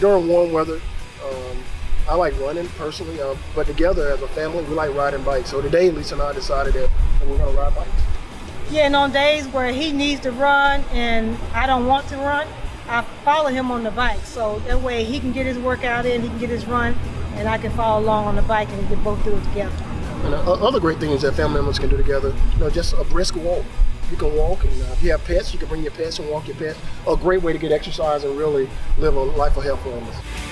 during warm weather, um, I like running personally, uh, but together as a family, we like riding bikes. So today, Lisa and I decided that we're going to ride bikes. Yeah, and on days where he needs to run and I don't want to run, I follow him on the bike. So that way he can get his workout in, he can get his run, and I can follow along on the bike and we can both do it together. And uh, other great things that family members can do together, you know, just a brisk walk. You can walk, and uh, if you have pets, you can bring your pets and walk your pets. A great way to get exercise and really live a life of health and wellness.